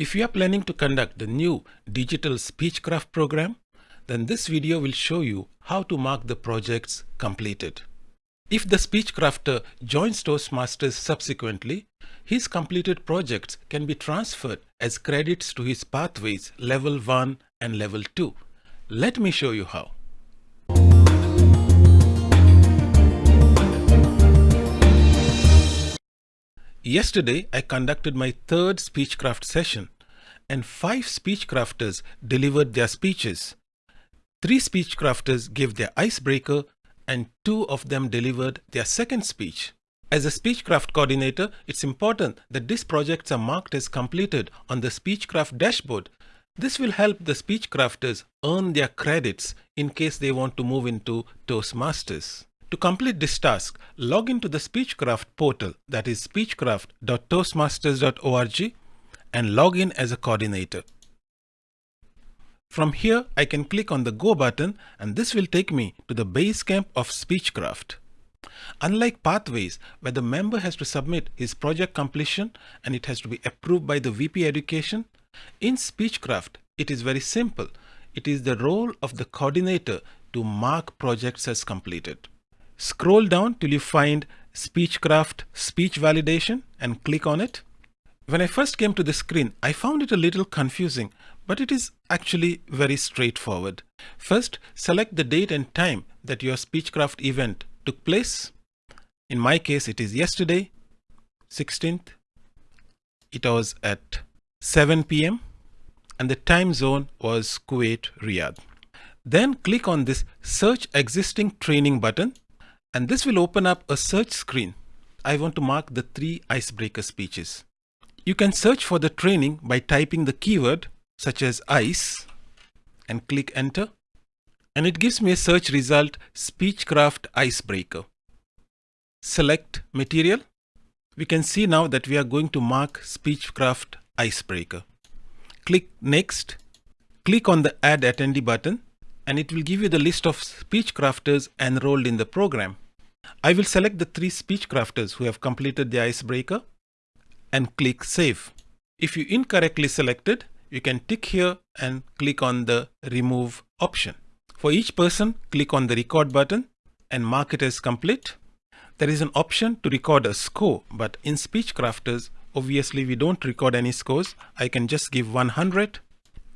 If you are planning to conduct the new digital Speechcraft program, then this video will show you how to mark the projects completed. If the Speechcrafter joins Toastmasters subsequently, his completed projects can be transferred as credits to his pathways level 1 and level 2. Let me show you how. Yesterday, I conducted my third Speechcraft session and five Speechcrafters delivered their speeches. Three Speechcrafters gave their icebreaker and two of them delivered their second speech. As a Speechcraft coordinator, it's important that these projects are marked as completed on the Speechcraft dashboard. This will help the Speechcrafters earn their credits in case they want to move into Toastmasters. To complete this task, log into the Speechcraft portal that is speechcraft.toastmasters.org and log in as a coordinator. From here, I can click on the Go button and this will take me to the base camp of Speechcraft. Unlike Pathways, where the member has to submit his project completion and it has to be approved by the VP Education, in Speechcraft, it is very simple. It is the role of the coordinator to mark projects as completed. Scroll down till you find Speechcraft Speech Validation and click on it. When I first came to the screen, I found it a little confusing, but it is actually very straightforward. First, select the date and time that your Speechcraft event took place. In my case, it is yesterday, 16th. It was at 7 p.m. and the time zone was Kuwait, Riyadh. Then click on this Search Existing Training button and this will open up a search screen. I want to mark the three icebreaker speeches. You can search for the training by typing the keyword such as ice and click enter and it gives me a search result Speechcraft Icebreaker. Select material. We can see now that we are going to mark Speechcraft Icebreaker. Click next. Click on the add attendee button and it will give you the list of speech crafters enrolled in the program. I will select the three speech crafters who have completed the icebreaker and click Save. If you incorrectly selected, you can tick here and click on the Remove option. For each person, click on the Record button and mark it as complete. There is an option to record a score, but in Speech Crafters, obviously we don't record any scores. I can just give 100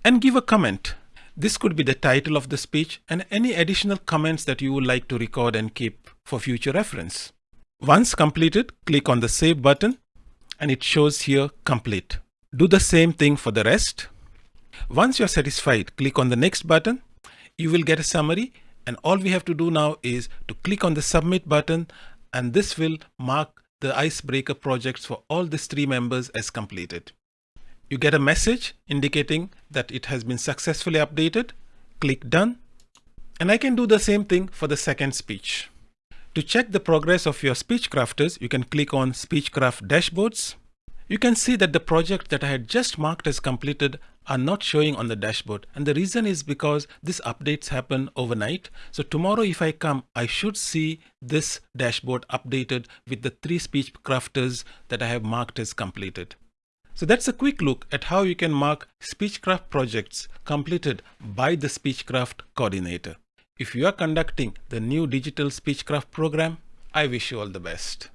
and give a comment. This could be the title of the speech and any additional comments that you would like to record and keep for future reference. Once completed, click on the Save button and it shows here complete. Do the same thing for the rest. Once you're satisfied, click on the next button. You will get a summary and all we have to do now is to click on the submit button and this will mark the icebreaker projects for all these three members as completed. You get a message indicating that it has been successfully updated. Click done. And I can do the same thing for the second speech. To check the progress of your speech crafters, you can click on Speechcraft Dashboards. You can see that the project that I had just marked as completed are not showing on the dashboard. And the reason is because these updates happen overnight. So tomorrow if I come, I should see this dashboard updated with the three speech crafters that I have marked as completed. So that's a quick look at how you can mark Speechcraft projects completed by the Speechcraft coordinator. If you are conducting the new digital Speechcraft program, I wish you all the best.